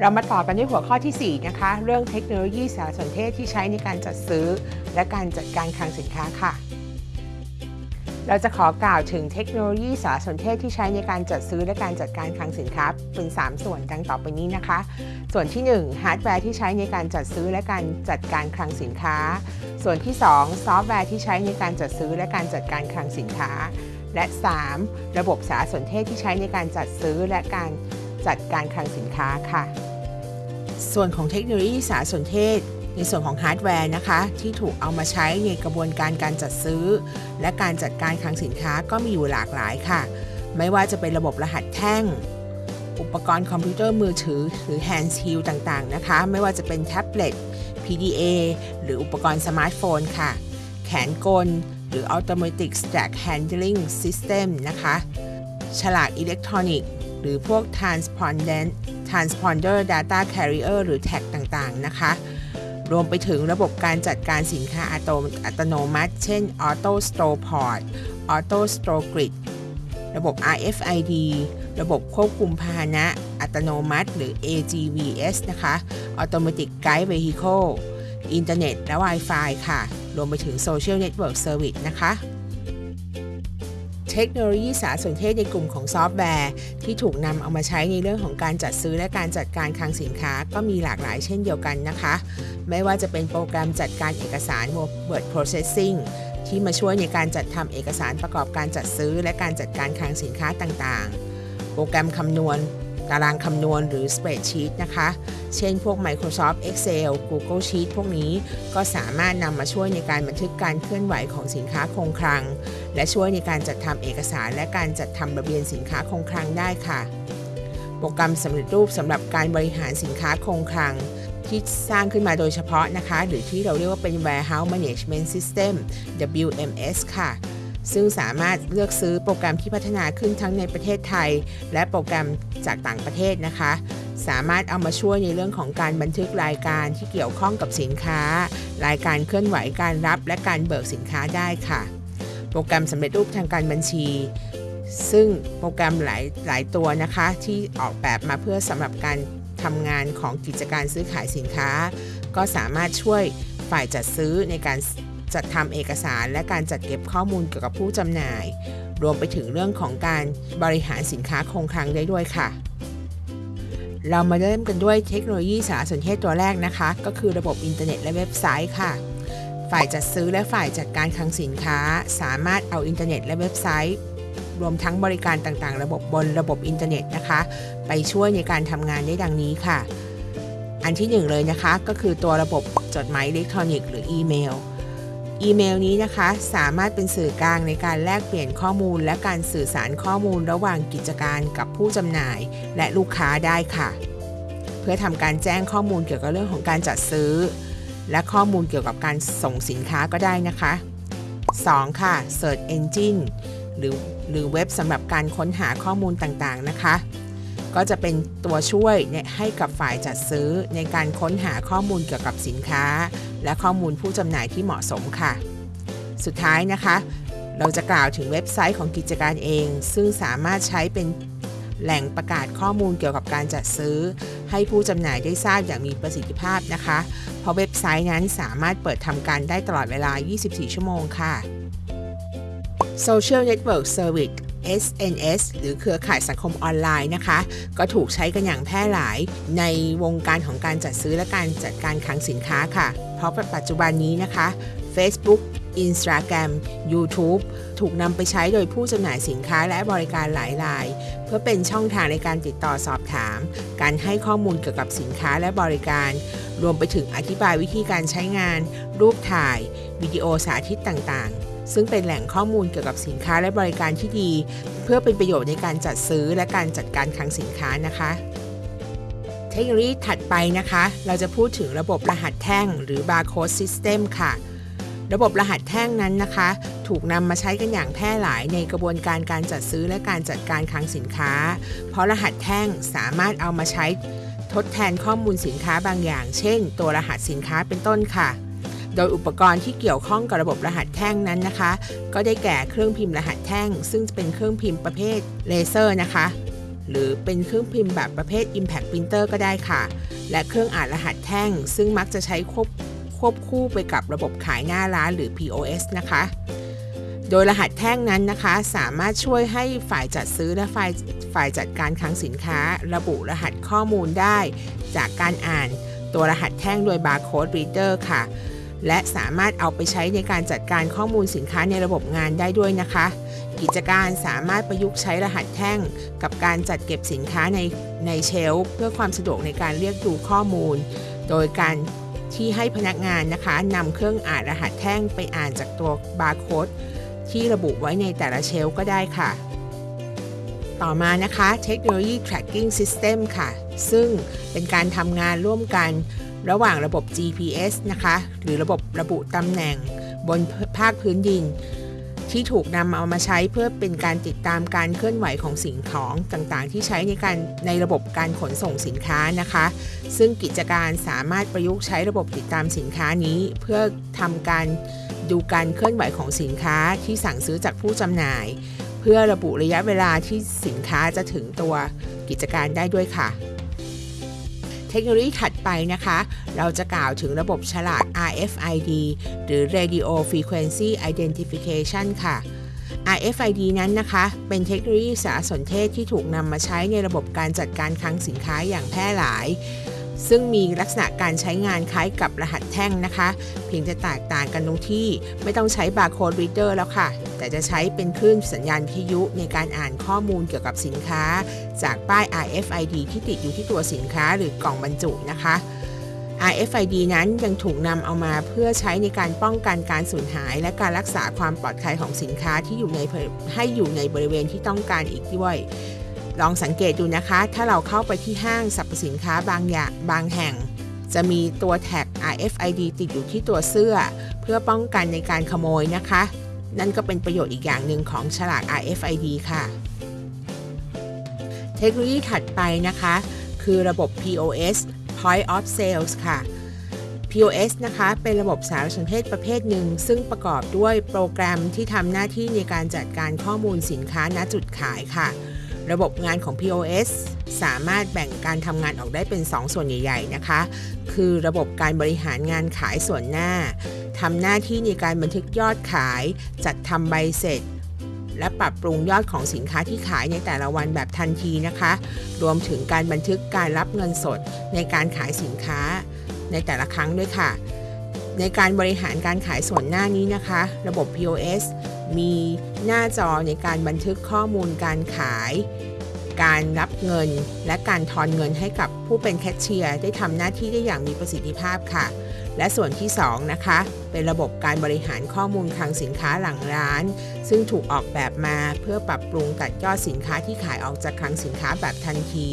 เรามาต่อกันด้วยหัวข้อที่ 4 นะคะ เรื่องเทคโนโลยีสารสนเทศที่ใช้ในการจัดซื้อ และการจัดการคลังสินค้าค่ะ เราจะขอกล่าวถึงเทคโนโลยีสารสนเทศที่ใช้ในการจัดซื้อและการจัดการคลังสินค้า เป็น 3 ส่วนดังต่อไปนี้นะคะ ส่วนที่1ฮาร์ดแวร์ที่ใช้ในการจัดซื้อและการจัดการคลังสินค้า ส่วนที่ 2 ซอฟต์แวร์ที่ใช้ในการจัดซื้อและการจัดการคลังสินค้า และ 3. ระบบสารสนเทศที่ใช้ในการจัดซื้อและการจัดการคลังสินค้าค่ะ ส่วนของเทคโนโลยีสารสนเทศ ในส่วนของฮาร์ดแวร์นะคะ ที่ถูกเอามาใช้ในกระบวนการการจัดซื้อ และการจัดการคลังสินค้าก็มีอยู่หลากหลายค่ะ ไม่ว่าจะเป็นระบบรหัสแท่ง อุปกรณ์คอมพิวเตอร์มือถือ หรือ handheld ต่างๆนะคะ ไม่ว่าจะเป็นแท็บเล็ต PDA หรืออุปกรณ์สมาร์ทโฟนค่ะ แขนกล หรือ Automatic Stack Handling System นะคะ ฉลากอิเล็กทรอนิกส์ หรือพวก transponder transponder data carrier หรือ tag ต่างๆ นะคะ รวมไปถึงระบบการจัดการสินค้าอัตโนอัตโนมัติ เช่น Auto Store Port Auto Store Grid ระบบ RFID ระบบควบคุมพาหนะอัตโนมัติ หรือ AGVS นะคะ Automatic Guide Vehicle อินเทอร์เน็ตและ Wi-Fi ค่ะ รวมไปถึง Social Network Service นะคะ เทคโนโลยีสารสนเทศในกลุ่มของซอฟต์แวร์ ที่ถูกนำเอามาใช้ในเรื่องของการจัดซื้อและการจัดการคลังสินค้าก็มีหลากหลายเช่นเดียวกันนะคะ ไม่ว่าจะเป็นโปรแกรมจัดการเอกสาร Word Processing ที่มาช่วยในการจัดทำเอกสารประกอบการจัดซื้อ และการจัดการคลังสินค้าต่างๆ โปรแกรมคำนวณตารางคำนวณหรือ Spreadsheet นะคะ เช่นพวก Microsoft Excel Google Sheet พวกนี้ก็สามารถนำมาช่วยในการบันทึกการเคลื่อนไหวของสินค้าคงคลัง และช่วยในการจัดทำเอกสารและการจัดทำระเบียนสินค้าคงคลังได้ค่ะ โปรแกรมสำเร็จรูปสำหรับการบริหารสินค้าคงคลังที่สร้างขึ้นมาโดยเฉพาะนะคะ หรือที่เราเรียกว่าเป็น Warehouse Management System WMS ค่ะ ซึ่งสามารถเลือกซื้อโปรแกรมที่พัฒนาขึ้นทั้งในประเทศไทย และโปรแกรมจากต่างประเทศนะคะ สามารถเอามาช่วยในเรื่องของการบันทึกรายการที่เกี่ยวข้องกับสินค้า รายการเคลื่อนไหวการรับและการเบิกสินค้าได้ค่ะ โปรแกรมสำเร็จรูปทางการบัญชี ซึ่งโปรแกรมหลายหลายตัวนะคะที่ออกแบบมาเพื่อสำหรับการทำงานของกิจการซื้อขายสินค้า ก็สามารถช่วยฝ่ายจัดซื้อในการจัดทำเอกสาร และการจัดเก็บข้อมูลเกี่ยวกับผู้จำหน่าย รวมไปถึงเรื่องของการบริหารสินค้าคงคลังได้ด้วยค่ะ เรามาเริ่มกันด้วยเทคโนโลยีสารสนเทศตัวแรกนะคะ ก็คือระบบอินเทอร์เน็ตและเว็บไซต์ค่ะ ฝ่ายจัดซื้อและฝ่ายจัดการคลังสินค้า สามารถเอาอินเทอร์เน็ตและเว็บไซต์ รวมทั้งบริการต่างๆ ระบบบนระบบอินเทอร์เน็ตนะคะ ไปช่วยในการทำงานได้ดังนี้ค่ะ อันที่หนึ่งเลยนะคะ ก็คือตัวระบบจดหมายอิเล็กทรอนิกส์หรืออีเมลอีเมลนี้นะคะสามารถเป็นสื่อกลางในการแลกเปลี่ยนข้อมูล และการสื่อสารข้อมูลระหว่างกิจการกับผู้จำหน่าย และลูกค้าได้ค่ะ เพื่อทำการแจ้งข้อมูลเกี่ยวกับเรื่องของการจัดซื้อ และข้อมูลเกี่ยวกับการส่งสินค้าก็ได้นะคะ 2. ค่ะ Search Engine หรือหรือเว็บสำหรับการค้นหาข้อมูลต่างๆนะคะ ก็จะเป็นตัวช่วยให้กับฝ่ายจัดซื้อในการค้นหาข้อมูลเกี่ยวกับสินค้า และข้อมูลผู้จำหน่ายที่เหมาะสมค่ะ สุดท้ายนะคะ เราจะกล่าวถึงเว็บไซต์ของกิจการเอง ซึ่งสามารถใช้เป็น แหล่งประกาศข้อมูลเกี่ยวกับการจัดซื้อ ให้ผู้จำหน่ายได้ทราบอย่างมีประสิทธิภาพนะคะ เพราะเว็บไซต์นั้นสามารถเปิดทำการได้ตลอดเวลา 24 ชั่วโมงค่ะ Social Network Service SNS หรือเครือข่ายสังคมออนไลน์นะคะ ก็ถูกใช้กันอย่างแพร่หลายในวงการของการจัดซื้อและการจัดการคลังสินค้าค่ะ เพราะปัจจุบันนี้นะคะ Facebook Instagram YouTube ถูกนำไปใช้โดยผู้จำหน่ายสินค้าและบริการหลายราย เพื่อเป็นช่องทางในการติดต่อสอบถาม การให้ข้อมูลเกี่ยวกับสินค้าและบริการ รวมไปถึงอธิบายวิธีการใช้งาน รูปถ่าย วิดีโอสาธิตต่างๆ ซึ่งเป็นแหล่งข้อมูลเกี่ยวกับสินค้าและบริการที่ดี เพื่อเป็นประโยชน์ในการจัดซื้อและการจัดการคลังสินค้านะคะเทคโนโลยีถัดไปนะคะ เราจะพูดถึงระบบรหัสแท่งหรือ Barcode System ค่ะ ระบบรหัสแท่งนั้นนะคะ ถูกนำมาใช้กันอย่างแพร่หลายในกระบวนการการจัดซื้อและการจัดการคลังสินค้า เพราะรหัสแท่งสามารถเอามาใช้ทดแทนข้อมูลสินค้าบางอย่าง เช่น ตัวรหัสสินค้าเป็นต้นค่ะ โดยอุปกรณ์ที่เกี่ยวข้องกับระบบรหัสแท่งนั้นนะคะ ก็ได้แก่เครื่องพิมพ์รหัสแท่ง ซึ่งเป็นเครื่องพิมพ์ประเภทเลเซอร์นะคะ หรือเป็นเครื่องพิมพ์แบบประเภท Impact Printer ก็ได้ค่ะ และเครื่องอ่านรหัสแท่ง ซึ่งมักจะใช้ควบ ควบคู่ไปกับระบบขายหน้าร้านหรือ POS นะคะ โดยรหัสแท่งนั้นนะคะ สามารถช่วยให้ฝ่ายจัดซื้อและฝ่ายฝ่ายจัดการคลังสินค้า ระบุรหัสข้อมูลได้ จากการอ่านตัวรหัสแท่งโดย Barcode Reader ค่ะ และสามารถเอาไปใช้ในการจัดการข้อมูลสินค้าในระบบงานได้ด้วยนะคะ กิจการสามารถประยุกต์ใช้รหัสแท่ง กับการจัดเก็บสินค้าในในเชลฟ์เพื่อความสะดวกในการเรียกดูข้อมูล โดยการ ที่ให้พนักงานนะคะนำเครื่องอ่านรหัสแท่งไปอ่านจากตัวบาร์โค้ดที่ระบุไว้ในแต่ละเชลก็ได้ค่ะ ต่อมานะคะเทคโนโลยี tracking system ค่ะ ซึ่งเป็นการทำงานร่วมกันระหว่างระบบ GPS นะคะ หรือระบบระบุตำแหน่งบนภาคพื้นดิน ที่ถูกนำเอามาใช้เพื่อเป็นการติดตามการเคลื่อนไหวของสิ่งของต่างๆ ที่ใช้ในการในระบบการขนส่งสินค้านะคะ ซึ่งกิจการสามารถประยุกต์ใช้ระบบติดตามสินค้านี้ เพื่อทำการดูการเคลื่อนไหวของสินค้าที่สั่งซื้อจากผู้จำหน่าย เพื่อระบุระยะเวลาที่สินค้าจะถึงตัวกิจการได้ด้วยค่ะ เทคโนโลยีถัดไปนะคะ เราจะกล่าวถึงระบบฉลาก RFID หรือ Radio Frequency Identification ค่ะ RFID นั้นนะคะ เป็นเทคโนโลยีสารสนเทศที่ถูกนำมาใช้ในระบบการจัดการคลังสินค้าอย่างแพร่หลาย ซึ่งมีลักษณะการใช้งานคล้ายกับรหัสแท่งนะคะ เพียงจะแตกต่างกันตรงที่ไม่ต้องใช้บาร์โค้ด reader แล้วค่ะ แต่จะใช้เป็นคลื่นสัญญาณวิทยุในการอ่านข้อมูลเกี่ยวกับสินค้า จากป้าย RFID ที่ติดอยู่ที่ตัวสินค้าหรือกล่องบรรจุนะคะ RFID นั้นยังถูกนำเอามาเพื่อใช้ในการป้องกันการสูญหาย และการรักษาความปลอดภัยของสินค้าที่อยู่ในให้อยู่ในบริเวณที่ต้องการอีกด้วย ลองสังเกตดูนะคะ ถ้าเราเข้าไปที่ห้างสรรพสินค้าบางอย่างบางแห่ง จะมีตัวแท็ก RFID ติดอยู่ที่ตัวเสื้อ เพื่อป้องกันในการขโมยนะคะ นั่นก็เป็นประโยชน์อีกอย่างหนึ่งของฉลาก RFID ค่ะ เทคโนโลยีถัดไปนะคะ คือระบบ POS Point of Sales ค่ะ POS นะคะ เป็นระบบสารสนเทศประเภทหนึ่ง ซึ่งประกอบด้วยโปรแกรมที่ทำหน้าที่ในการจัดการข้อมูลสินค้าณจุดขายค่ะ ระบบงานของ POS สามารถแบ่งการทำงานออกได้เป็น 2 ส่วนใหญ่ๆนะคะ คือระบบการบริหารงานขายส่วนหน้าทำหน้าที่ในการบันทึกยอดขาย จัดทำใบเสร็จ และปรับปรุงยอดของสินค้าที่ขายในแต่ละวันแบบทันทีนะคะ รวมถึงการบันทึกการรับเงินสดในการขายสินค้าในแต่ละครั้งด้วยค่ะ ในการบริหารการขายส่วนหน้านี้นะคะ ระบบ POS มีหน้าจอในการบันทึกข้อมูลการขาย การรับเงิน และการทอนเงินให้กับผู้เป็นแคชเชียร์ได้ทำหน้าที่ได้อย่างมีประสิทธิภาพค่ะ และส่วนที่ 2 นะคะ เป็นระบบการบริหารข้อมูลคลังสินค้าหลังร้าน ซึ่งถูกออกแบบมาเพื่อปรับปรุงตัดยอดสินค้าที่ขายออกจากคลังสินค้าแบบทันที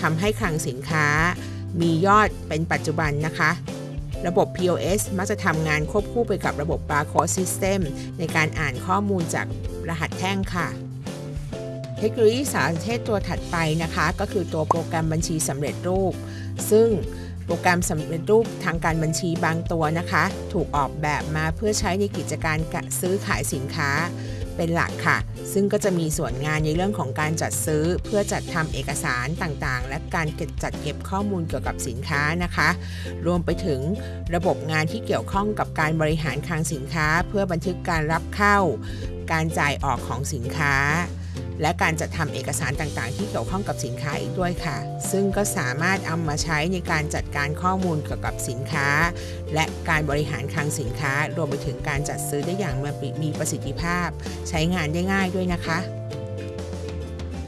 ทำให้คลังสินค้ามียอดเป็นปัจจุบันนะคะ ระบบ POS มักจะทำงานควบคู่ไปกับระบบ Barcode System ในการอ่านข้อมูลจากรหัสแท่งค่ะ เทคโนโลยีสารสนเทศตัวถัดไปนะคะ ก็คือตัวโปรแกรมบัญชีสำเร็จรูป ซึ่งโปรแกรมสำเร็จรูปทางการบัญชีบางตัวนะคะ ถูกออกแบบมาเพื่อใช้ในกิจการซื้อขายสินค้า เป็นหลักค่ะ ซึ่งก็จะมีส่วนงานในเรื่องของการจัดซื้อ เพื่อจัดทำเอกสารต่างๆ และการเก็บจัดเก็บข้อมูลเกี่ยวกับสินค้านะคะ รวมไปถึงระบบงานที่เกี่ยวข้องกับการบริหารคลังสินค้า เพื่อบันทึกการรับเข้า การจ่ายออกของสินค้า และการจัดทำเอกสารต่างๆ ที่เกี่ยวข้องกับสินค้าอีกด้วยค่ะ ซึ่งก็สามารถเอามาใช้ในการจัดการข้อมูลเกี่ยวกับสินค้า และการบริหารคลังสินค้า รวมไปถึงการจัดซื้อได้อย่างมีประสิทธิภาพ ใช้งานได้ง่ายด้วยนะคะ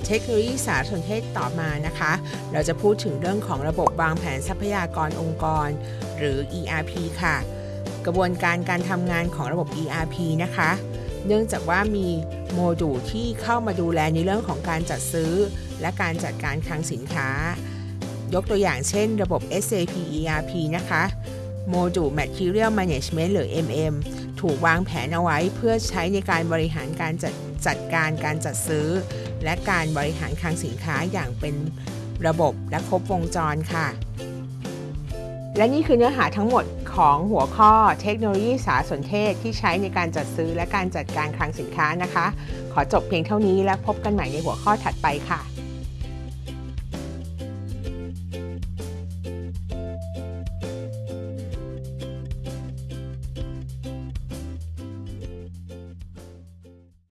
เทคโนโลยีสารสนเทศต่อมานะคะ เราจะพูดถึงเรื่องของระบบวางแผนทรัพยากรองค์กร หรือ ERP ค่ะ กระบวนการการทำงานของระบบ ERP นะคะ เนื่องจากว่ามีโมดูลที่เข้ามาดูแลในเรื่องของการจัดซื้อ และการจัดการคลังสินค้า ยกตัวอย่างเช่นระบบ SAP ERP นะคะโมดูล Material Management หรือ MM ถูกวางแผนเอาไว้เพื่อใช้ในการบริหารการจัดจัดการการจัดซื้อ และการบริหารคลังสินค้าอย่างเป็นระบบและครบวงจรค่ะ และนี่คือเนื้อหาทั้งหมด ของหัวข้อเทคโนโลยีสารสนเทศที่ใช้ในการจัดซื้อและการจัดการคลังสินค้านะคะ ขอจบเพียงเท่านี้และพบกันใหม่ในหัวข้อถัดไปค่ะ